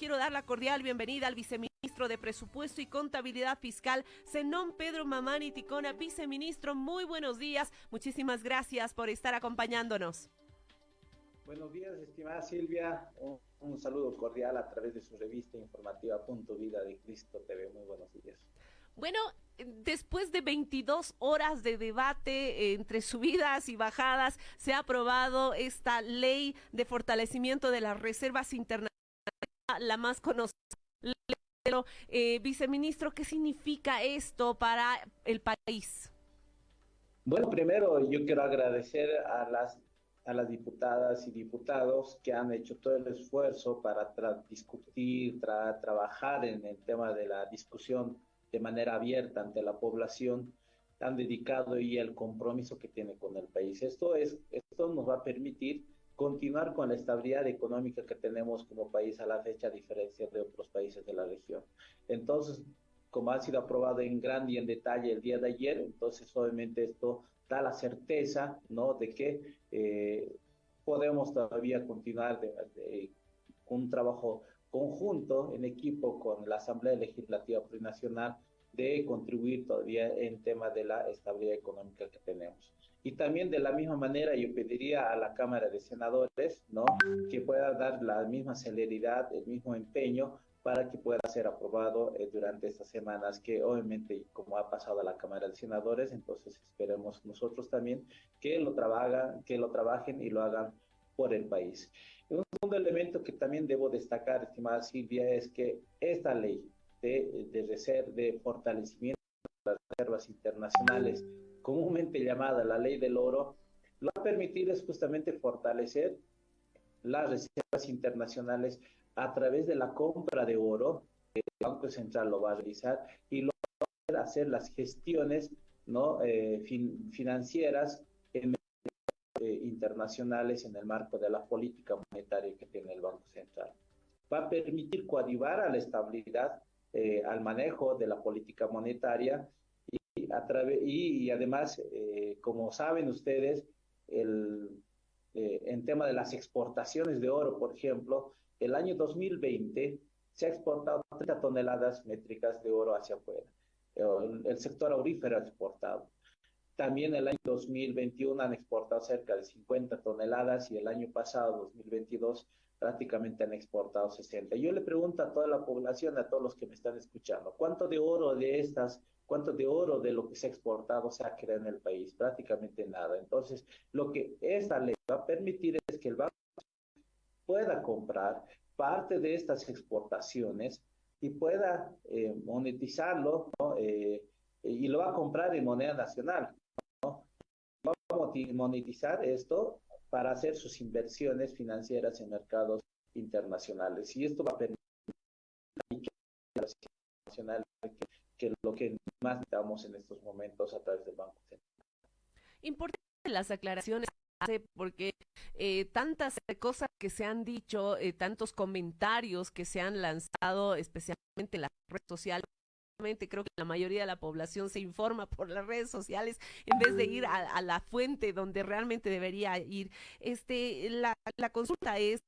quiero dar la cordial bienvenida al viceministro de Presupuesto y Contabilidad Fiscal, Zenón Pedro Mamani Ticona. Viceministro, muy buenos días. Muchísimas gracias por estar acompañándonos. Buenos días, estimada Silvia. Un, saludo cordial a través de su revista informativa Punto Vida de Cristo TV. Muy buenos días. Bueno, después de 22 horas de debate entre subidas y bajadas, se ha aprobado esta ley de fortalecimiento de las reservas internacionales, la más conocida. Eh, viceministro, ¿qué significa esto para el país? Bueno, primero yo quiero agradecer a las a las diputadas y diputados que han hecho todo el esfuerzo para discutir, trabajar en el tema de la discusión de manera abierta ante la población, han dedicado y el compromiso que tiene con el país. Esto, es, esto nos va a permitir continuar con la estabilidad económica que tenemos como país a la fecha, a diferencia de otros países de la región. Entonces, como ha sido aprobado en grande y en detalle el día de ayer, entonces obviamente esto da la certeza, ¿no?, de que eh, podemos todavía continuar de, un trabajo conjunto en equipo con la Asamblea Legislativa Plurinacional de contribuir todavía en tema de la estabilidad económica que tenemos. Y también de la misma manera yo pediría a la Cámara de Senadores, ¿no? Que pueda dar la misma celeridad, el mismo empeño para que pueda ser aprobado eh, durante estas semanas, que obviamente, como ha pasado a la Cámara de Senadores, entonces esperemos nosotros también que lo, trabajan, que lo trabajen y lo hagan por el país. Un segundo elemento que también debo destacar, estimada Silvia, es que esta ley de, de, de fortalecimiento de las reservas internacionales, comúnmente llamada la ley del oro, lo va a permitir es justamente fortalecer las reservas internacionales a través de la compra de oro, el Banco Central lo va a realizar y lo va a hacer las gestiones ¿no? Eh, financieras en, eh, internacionales en el marco de la política monetaria que tiene el Banco Central. Va a permitir coadyuvar a la estabilidad, eh, al manejo de la política monetaria a través, y, y además, como saben ustedes, el, en tema de las exportaciones de oro, por ejemplo, el año 2020 se ha exportado 30 toneladas métricas de oro hacia afuera. El, sector aurífero ha exportado. También el año 2021 han exportado cerca de 50 toneladas y el año pasado, 2022, prácticamente han exportado 60. Yo le pregunto a toda la población, a todos los que me están escuchando, ¿cuánto de oro de estas, cuánto de oro de lo que se ha exportado se ha creado en el país? Prácticamente nada. Entonces, lo que esta ley va a permitir es que el Banco pueda comprar parte de estas exportaciones y pueda eh, monetizarlo eh, y lo va a comprar en moneda nacional. ¿no? Va a monetizar esto para hacer sus inversiones financieras en mercados internacionales. Y esto va a permitir que, que lo que más necesitamos en estos momentos a través del Banco Central. Importante las aclaraciones porque eh, tantas cosas que se han dicho, eh, tantos comentarios que se han lanzado, especialmente en las redes sociales, creo que la mayoría de la población se informa por las redes sociales en vez de ir a, la fuente donde realmente debería ir. Este, la, la consulta es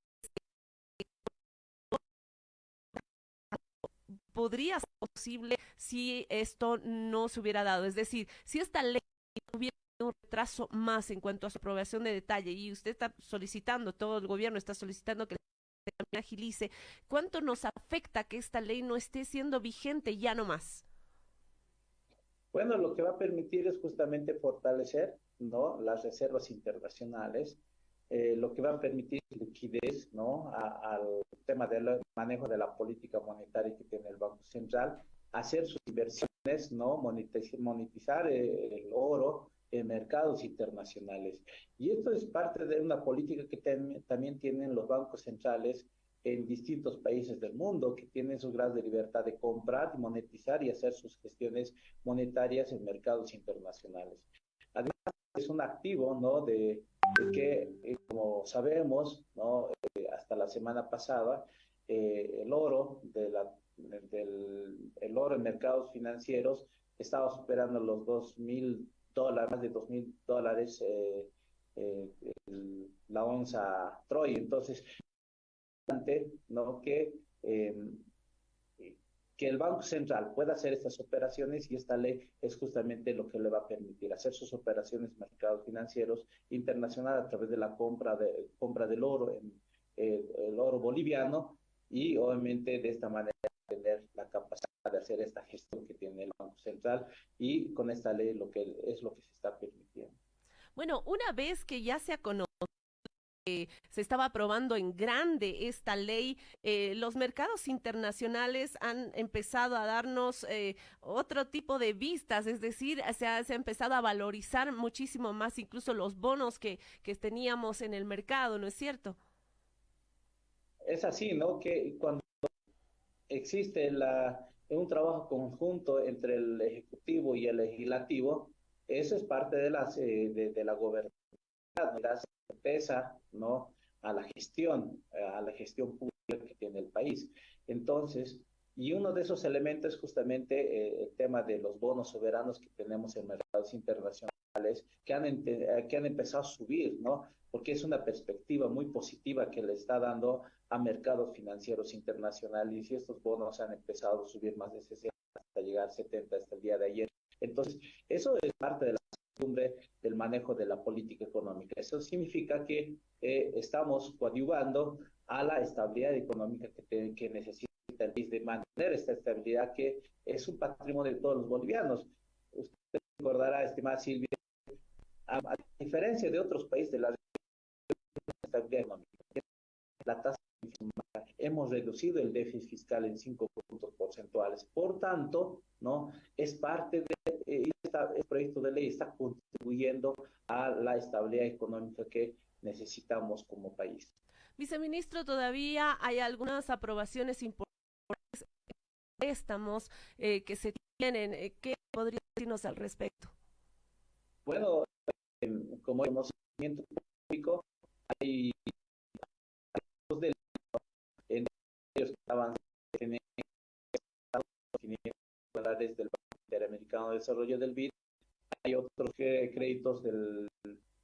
podría ser posible si esto no se hubiera dado, es decir, si esta ley hubiera un retraso más en cuanto a su aprobación de detalle y usted está solicitando, todo el gobierno está solicitando que agilice, ¿cuánto nos afecta que esta ley no esté siendo vigente ya no más? Bueno, lo que va a permitir es justamente fortalecer ¿no? las reservas internacionales, eh, lo que va a permitir liquidez ¿no? al tema del manejo de la política monetaria que tiene el Banco Central, hacer sus inversiones, ¿no? monetizar, monetizar el oro, en mercados internacionales. Y esto es parte de una política que también tienen los bancos centrales en distintos países del mundo, que tienen su grado de libertad de comprar, monetizar y hacer sus gestiones monetarias en mercados internacionales. Además, es un activo, ¿no?, de, que, eh, como sabemos, ¿no?, eh, hasta la semana pasada, eh, el oro de la, del el oro en mercados financieros estaba superando los 2.000 dólares, más de dos mil dólares eh, eh, la onza Troy. Entonces, ¿no? que que el Banco Central pueda hacer estas operaciones y esta ley es justamente lo que le va a permitir hacer sus operaciones en mercados financieros internacionales a través de la compra, de, compra del oro, en, el oro boliviano y obviamente de esta manera tener la capacidad de hacer esta gestión que tiene el Banco Central y con esta ley lo que es lo que se está permitiendo. Bueno, una vez que ya se ha conocido se estaba aprobando en grande esta ley, eh, los mercados internacionales han empezado a darnos eh, otro tipo de vistas, es decir, se ha, se ha, empezado a valorizar muchísimo más incluso los bonos que, que teníamos en el mercado, ¿no es cierto? Es así, ¿no? Que cuando existe la, un trabajo conjunto entre el Ejecutivo y el Legislativo, eso es parte de, las, eh, de, la gobernanza, la certeza, ¿no? A la gestión, a la gestión pública que tiene el país. Entonces, y uno de esos elementos es justamente eh, el tema de los bonos soberanos que tenemos en mercados internacionales, que han, eh, que han empezado a subir, ¿no? Porque es una perspectiva muy positiva que le está dando a mercados financieros internacionales y estos bonos han empezado a subir más de 60 hasta llegar a 70 hasta el día de ayer. Entonces, eso es parte de la costumbre del manejo de la política económica. Eso significa que eh, estamos coadyuvando a la estabilidad económica que, que necesita el país, de mantener esta estabilidad que es un patrimonio de todos los bolivianos. Usted recordará, estimada Silvia, a, a diferencia de otros países de la estabilidad económica, la tasa hemos reducido el déficit fiscal en 5 puntos porcentuales. Por tanto, ¿no? Es parte de eh, este proyecto de ley está contribuyendo a la estabilidad económica que necesitamos como país. Viceministro, todavía hay algunas aprobaciones importantes, préstamos eh, que se tienen. Eh, ¿Qué podría decirnos al respecto? Bueno, como conocimiento público, hay dólares del Banco Interamericano de Desarrollo del BID. Hay otros créditos del,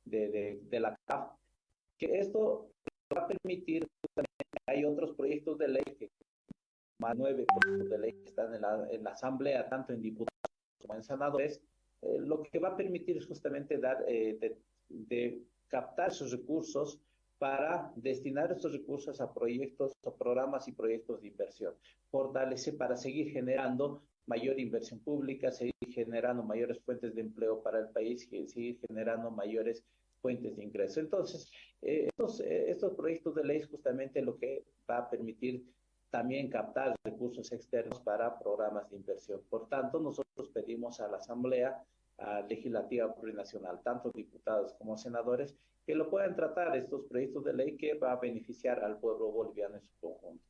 de, de, la CAF, que esto va a permitir, hay otros proyectos de ley, que más nueve proyectos de ley que están en la, en la Asamblea, tanto en diputados como en senadores, eh, lo que va a permitir es justamente dar, eh, de, de captar esos recursos para destinar estos recursos a proyectos, a programas y proyectos de inversión. Fortalece para seguir generando mayor inversión pública, seguir generando mayores fuentes de empleo para el país seguir generando mayores fuentes de ingreso. Entonces, eh, estos, eh, estos proyectos de ley es justamente lo que va a permitir también captar recursos externos para programas de inversión. Por tanto, nosotros pedimos a la Asamblea Legislativa Plurinacional, tanto diputados como senadores, que lo puedan tratar estos proyectos de ley que va a beneficiar al pueblo boliviano en su conjunto.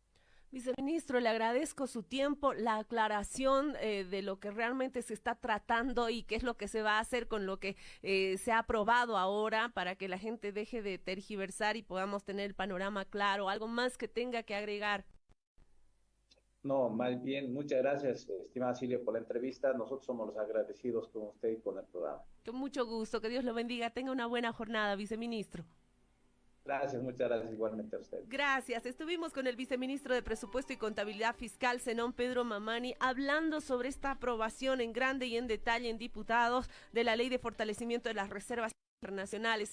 Viceministro, le agradezco su tiempo, la aclaración eh, de lo que realmente se está tratando y qué es lo que se va a hacer con lo que eh, se ha aprobado ahora para que la gente deje de tergiversar y podamos tener el panorama claro. ¿Algo más que tenga que agregar? No, más bien, muchas gracias, estimada Silvia, por la entrevista. Nosotros somos los agradecidos con usted y con el programa. Con mucho gusto, que Dios lo bendiga. Tenga una buena jornada, viceministro. Gracias, muchas gracias igualmente a usted. Gracias. Estuvimos con el viceministro de Presupuesto y Contabilidad Fiscal, Zenón Pedro Mamani, hablando sobre esta aprobación en grande y en detalle en diputados de la Ley de Fortalecimiento de las Reservas Internacionales.